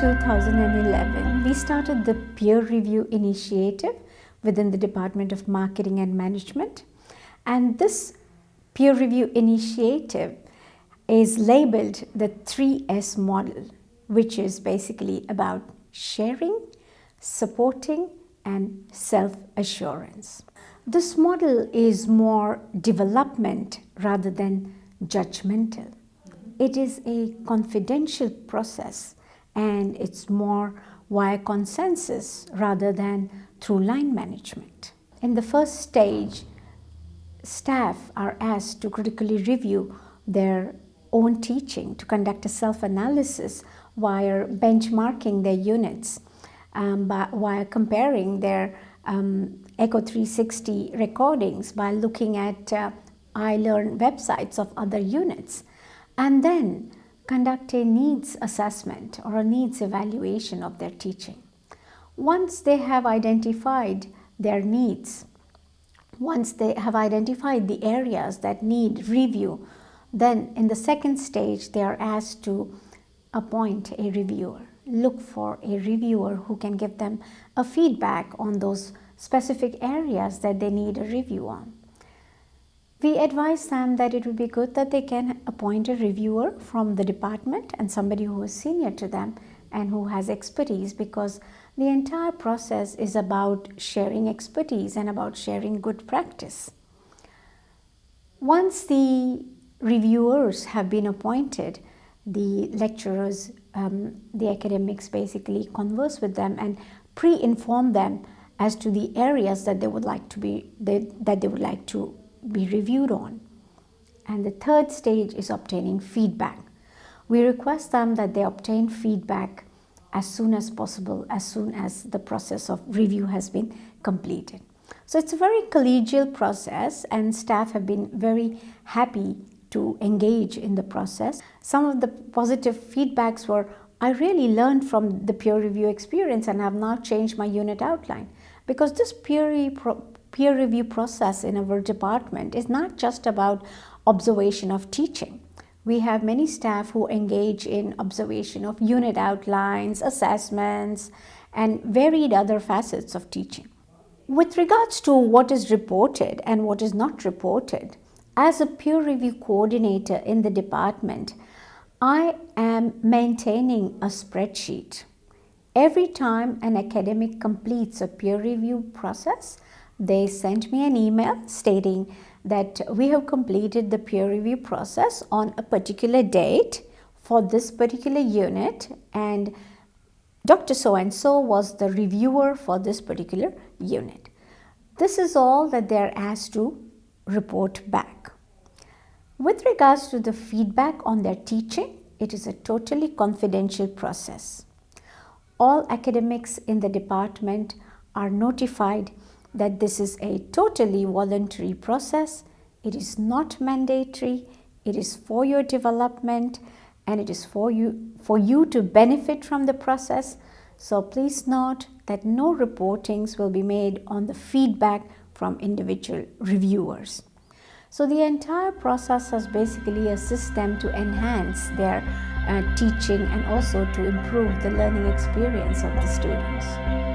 2011, we started the peer review initiative within the Department of Marketing and Management. And this peer review initiative is labeled the 3S model, which is basically about sharing, supporting, and self-assurance. This model is more development rather than judgmental. It is a confidential process and it's more via consensus rather than through line management. In the first stage, staff are asked to critically review their own teaching, to conduct a self-analysis via benchmarking their units, um, by, comparing their um, Echo 360 recordings by looking at uh, iLearn websites of other units, and then conduct a needs assessment or a needs evaluation of their teaching. Once they have identified their needs, once they have identified the areas that need review, then in the second stage they are asked to appoint a reviewer. Look for a reviewer who can give them a feedback on those specific areas that they need a review on. We advise them that it would be good that they can appoint a reviewer from the department and somebody who is senior to them and who has expertise because the entire process is about sharing expertise and about sharing good practice. Once the reviewers have been appointed, the lecturers, um, the academics basically converse with them and pre-inform them as to the areas that they would like to be they, that they would like to be reviewed on. And the third stage is obtaining feedback. We request them that they obtain feedback as soon as possible, as soon as the process of review has been completed. So it's a very collegial process and staff have been very happy to engage in the process. Some of the positive feedbacks were, I really learned from the peer review experience and have now changed my unit outline because this peer peer review process in our department is not just about observation of teaching. We have many staff who engage in observation of unit outlines, assessments, and varied other facets of teaching. With regards to what is reported and what is not reported, as a peer review coordinator in the department, I am maintaining a spreadsheet. Every time an academic completes a peer review process, they sent me an email stating that we have completed the peer review process on a particular date for this particular unit and Dr. So-and-so was the reviewer for this particular unit. This is all that they are asked to report back. With regards to the feedback on their teaching, it is a totally confidential process. All academics in the department are notified that this is a totally voluntary process. It is not mandatory. It is for your development and it is for you, for you to benefit from the process. So please note that no reportings will be made on the feedback from individual reviewers. So the entire process has basically a system to enhance their uh, teaching and also to improve the learning experience of the students.